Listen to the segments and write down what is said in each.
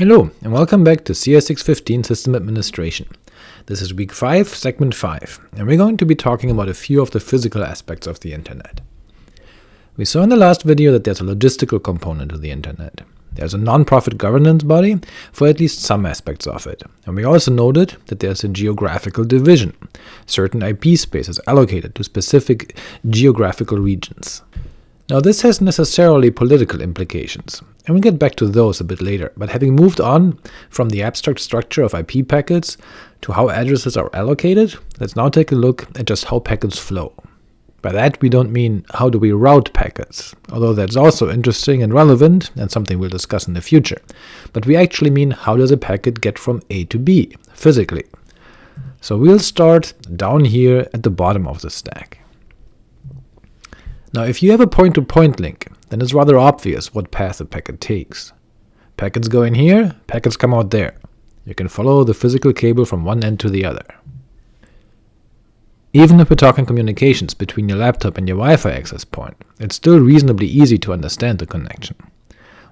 Hello, and welcome back to CS615 System Administration. This is week 5, segment 5, and we're going to be talking about a few of the physical aspects of the Internet. We saw in the last video that there's a logistical component to the Internet. There's a non-profit governance body for at least some aspects of it, and we also noted that there's a geographical division, certain IP spaces allocated to specific geographical regions. Now this has necessarily political implications, and we'll get back to those a bit later, but having moved on from the abstract structure of IP packets to how addresses are allocated, let's now take a look at just how packets flow. By that we don't mean how do we route packets, although that's also interesting and relevant, and something we'll discuss in the future, but we actually mean how does a packet get from A to B, physically. So we'll start down here at the bottom of the stack. Now if you have a point-to-point -point link, then it's rather obvious what path a packet takes. Packets go in here, packets come out there. You can follow the physical cable from one end to the other. Even if we're talking communications between your laptop and your Wi-Fi access point, it's still reasonably easy to understand the connection.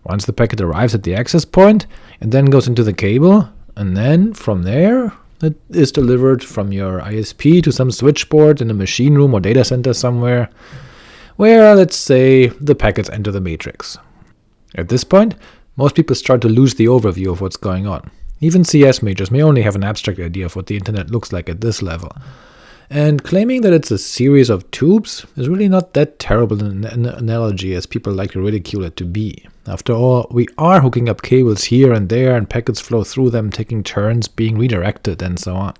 Once the packet arrives at the access point, it then goes into the cable, and then, from there, it is delivered from your ISP to some switchboard in a machine room or data center somewhere, where, let's say, the packets enter the matrix. At this point, most people start to lose the overview of what's going on. Even CS majors may only have an abstract idea of what the internet looks like at this level, and claiming that it's a series of tubes is really not that terrible an, an analogy as people like to ridicule it to be. After all, we are hooking up cables here and there, and packets flow through them, taking turns being redirected, and so on.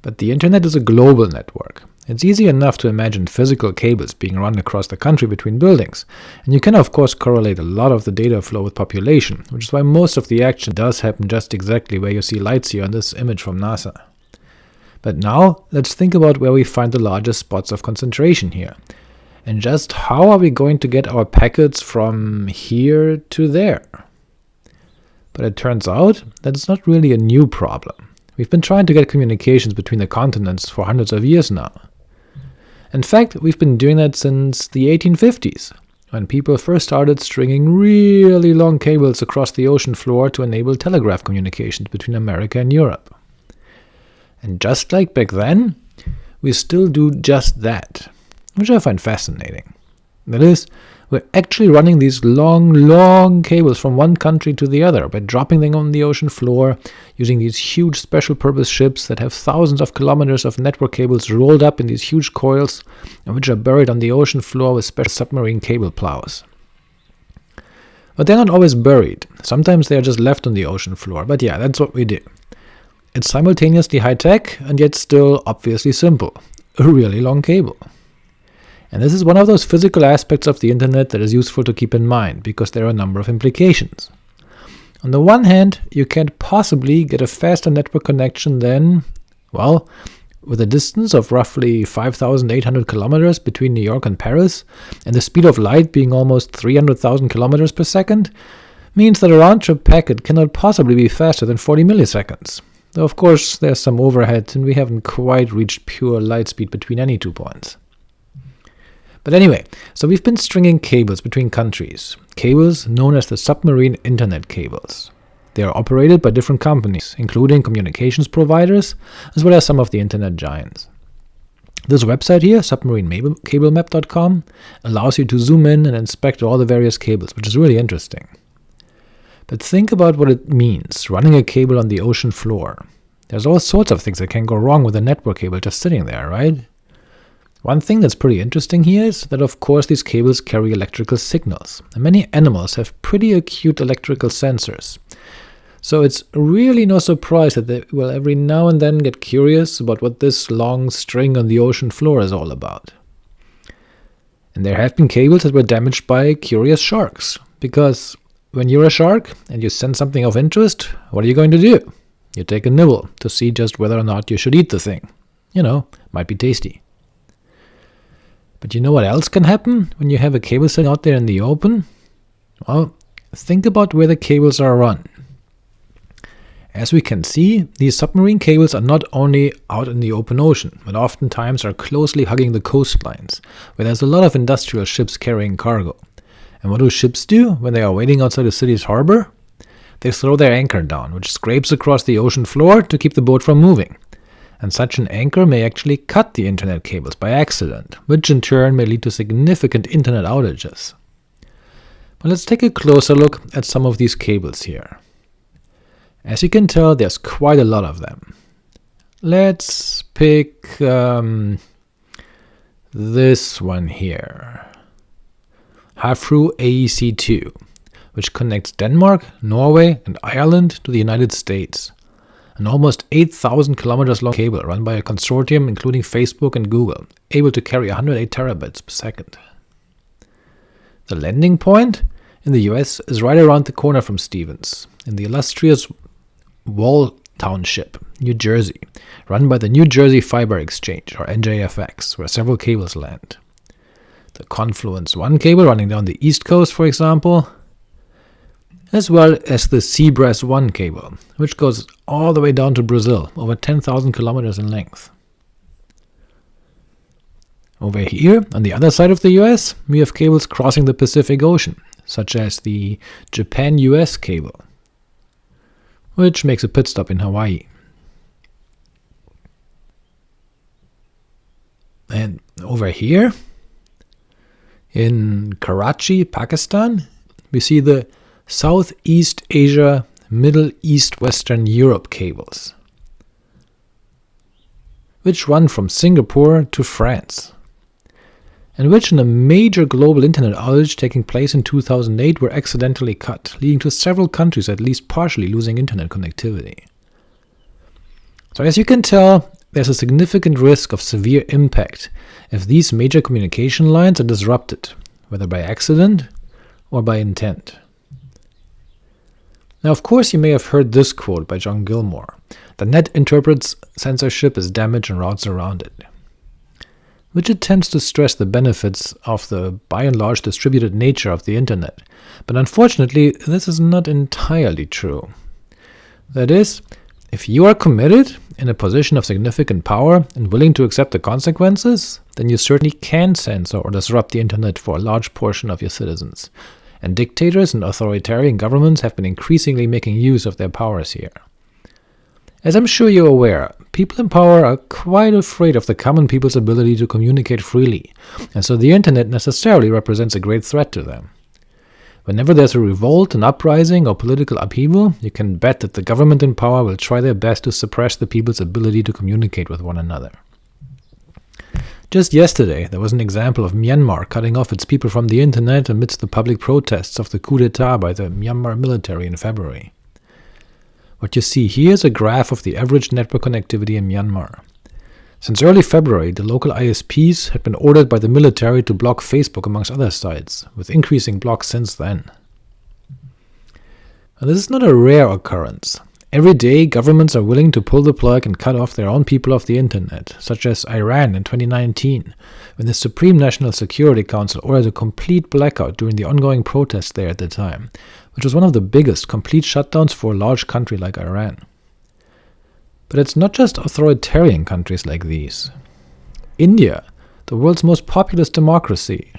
But the internet is a global network, it's easy enough to imagine physical cables being run across the country between buildings, and you can of course correlate a lot of the data flow with population, which is why most of the action does happen just exactly where you see lights here on this image from NASA. But now let's think about where we find the largest spots of concentration here, and just how are we going to get our packets from here to there? But it turns out that it's not really a new problem. We've been trying to get communications between the continents for hundreds of years now. In fact, we've been doing that since the 1850s, when people first started stringing really long cables across the ocean floor to enable telegraph communications between America and Europe. And just like back then, we still do just that, which I find fascinating. That is, we're actually running these long, long cables from one country to the other by dropping them on the ocean floor, using these huge special-purpose ships that have thousands of kilometers of network cables rolled up in these huge coils, and which are buried on the ocean floor with special submarine cable plows. But they're not always buried, sometimes they are just left on the ocean floor, but yeah, that's what we do. It's simultaneously high-tech, and yet still obviously simple. A really long cable. And this is one of those physical aspects of the internet that is useful to keep in mind, because there are a number of implications. On the one hand, you can't possibly get a faster network connection than, well, with a distance of roughly 5,800 kilometers between New York and Paris, and the speed of light being almost 300,000 kilometers per second, means that a round-trip packet cannot possibly be faster than 40 milliseconds. Though of course there's some overhead, and we haven't quite reached pure light speed between any two points. But anyway, so we've been stringing cables between countries, cables known as the submarine internet cables. They are operated by different companies, including communications providers, as well as some of the internet giants. This website here, submarinecablemap.com, allows you to zoom in and inspect all the various cables, which is really interesting. But think about what it means, running a cable on the ocean floor. There's all sorts of things that can go wrong with a network cable just sitting there, right? One thing that's pretty interesting here is that of course these cables carry electrical signals, and many animals have pretty acute electrical sensors. So it's really no surprise that they will every now and then get curious about what this long string on the ocean floor is all about. And there have been cables that were damaged by curious sharks, because when you're a shark and you sense something of interest, what are you going to do? You take a nibble to see just whether or not you should eat the thing. You know, might be tasty. But you know what else can happen when you have a cable sitting out there in the open? Well, think about where the cables are run. As we can see, these submarine cables are not only out in the open ocean, but oftentimes are closely hugging the coastlines, where there's a lot of industrial ships carrying cargo. And what do ships do when they are waiting outside a city's harbor? they throw their anchor down, which scrapes across the ocean floor to keep the boat from moving. And such an anchor may actually cut the internet cables by accident, which in turn may lead to significant internet outages. But let's take a closer look at some of these cables here. As you can tell, there's quite a lot of them. Let's pick um, this one here, Havfrue AEC2, which connects Denmark, Norway, and Ireland to the United States. An almost 8,000 kilometers long cable run by a consortium including Facebook and Google, able to carry 108 terabits per second. The landing point in the US is right around the corner from Stevens, in the illustrious Wall Township, New Jersey, run by the New Jersey Fiber Exchange, or NJFX, where several cables land. The Confluence 1 cable running down the east coast, for example, as well as the Seabras 1 cable, which goes all the way down to Brazil, over 10,000 kilometers in length. Over here, on the other side of the US, we have cables crossing the Pacific Ocean, such as the Japan-US cable, which makes a pit stop in Hawaii. And over here, in Karachi, Pakistan, we see the Southeast Asia Middle East Western Europe cables, which run from Singapore to France, and which in a major global internet outage taking place in 2008 were accidentally cut, leading to several countries at least partially losing internet connectivity. So as you can tell, there's a significant risk of severe impact if these major communication lines are disrupted, whether by accident or by intent. Now of course you may have heard this quote by John Gilmore, the net interprets censorship as damage and routes around it, which attempts to stress the benefits of the by and large distributed nature of the internet, but unfortunately this is not entirely true. That is, if you are committed, in a position of significant power, and willing to accept the consequences, then you certainly can censor or disrupt the internet for a large portion of your citizens, and dictators and authoritarian governments have been increasingly making use of their powers here. As I'm sure you're aware, people in power are quite afraid of the common people's ability to communicate freely, and so the internet necessarily represents a great threat to them. Whenever there's a revolt, an uprising, or political upheaval, you can bet that the government in power will try their best to suppress the people's ability to communicate with one another. Just yesterday, there was an example of Myanmar cutting off its people from the internet amidst the public protests of the coup d'etat by the Myanmar military in February. What you see here is a graph of the average network connectivity in Myanmar. Since early February, the local ISPs had been ordered by the military to block Facebook amongst other sites, with increasing blocks since then. This is not a rare occurrence. Every day, governments are willing to pull the plug and cut off their own people off the internet, such as Iran in 2019, when the Supreme National Security Council ordered a complete blackout during the ongoing protests there at the time, which was one of the biggest complete shutdowns for a large country like Iran. But it's not just authoritarian countries like these. India, the world's most populous democracy,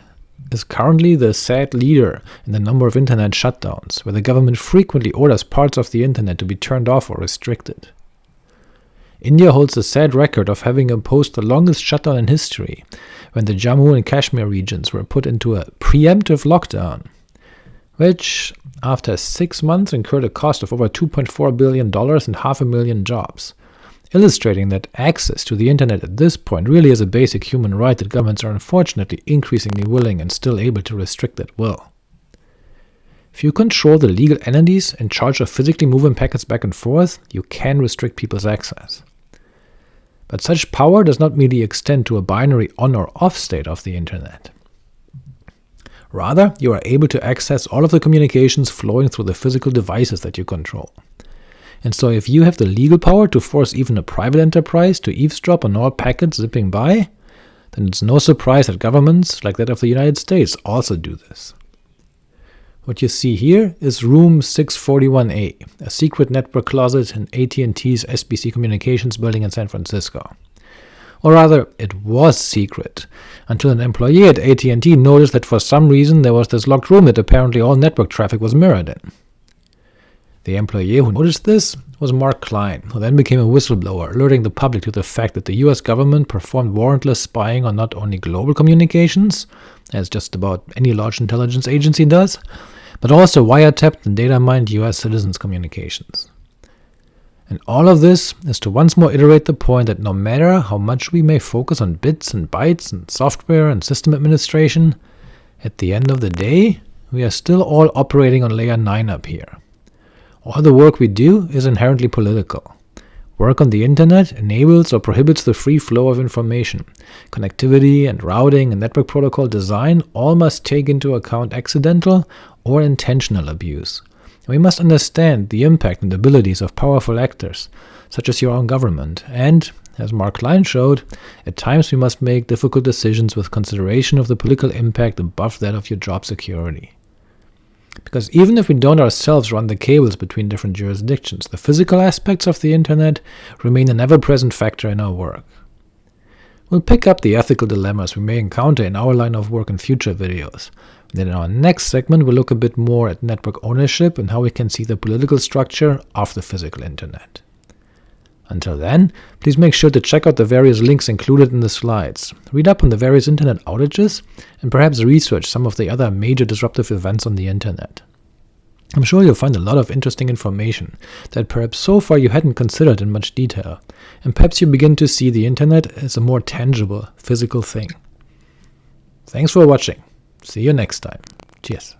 is currently the sad leader in the number of internet shutdowns, where the government frequently orders parts of the internet to be turned off or restricted. India holds the sad record of having imposed the longest shutdown in history, when the Jammu and Kashmir regions were put into a preemptive lockdown, which, after six months, incurred a cost of over $2.4 billion and half a million jobs, illustrating that access to the internet at this point really is a basic human right that governments are unfortunately increasingly willing and still able to restrict at will. If you control the legal entities in charge of physically moving packets back and forth, you can restrict people's access. But such power does not merely extend to a binary on or off state of the internet. Rather, you are able to access all of the communications flowing through the physical devices that you control. And so if you have the legal power to force even a private enterprise to eavesdrop on all packets zipping by, then it's no surprise that governments, like that of the United States, also do this. What you see here is Room 641A, a secret network closet in AT&T's SBC Communications building in San Francisco. Or rather, it was secret, until an employee at AT&T noticed that for some reason there was this locked room that apparently all network traffic was mirrored in. The employee who noticed this was Mark Klein, who then became a whistleblower, alerting the public to the fact that the US government performed warrantless spying on not only global communications, as just about any large intelligence agency does, but also wiretapped and data mined US citizens' communications. And all of this is to once more iterate the point that no matter how much we may focus on bits and bytes and software and system administration, at the end of the day, we are still all operating on layer 9 up here. All the work we do is inherently political. Work on the internet enables or prohibits the free flow of information. Connectivity and routing and network protocol design all must take into account accidental or intentional abuse. we must understand the impact and abilities of powerful actors, such as your own government, and, as Mark Klein showed, at times we must make difficult decisions with consideration of the political impact above that of your job security. Because even if we don't ourselves run the cables between different jurisdictions, the physical aspects of the internet remain an ever-present factor in our work. We'll pick up the ethical dilemmas we may encounter in our line of work in future videos. Then in our next segment we'll look a bit more at network ownership and how we can see the political structure of the physical internet. Until then, please make sure to check out the various links included in the slides, read up on the various internet outages, and perhaps research some of the other major disruptive events on the internet. I'm sure you'll find a lot of interesting information that perhaps so far you hadn't considered in much detail, and perhaps you begin to see the internet as a more tangible, physical thing. Thanks for watching. See you next time. Cheers.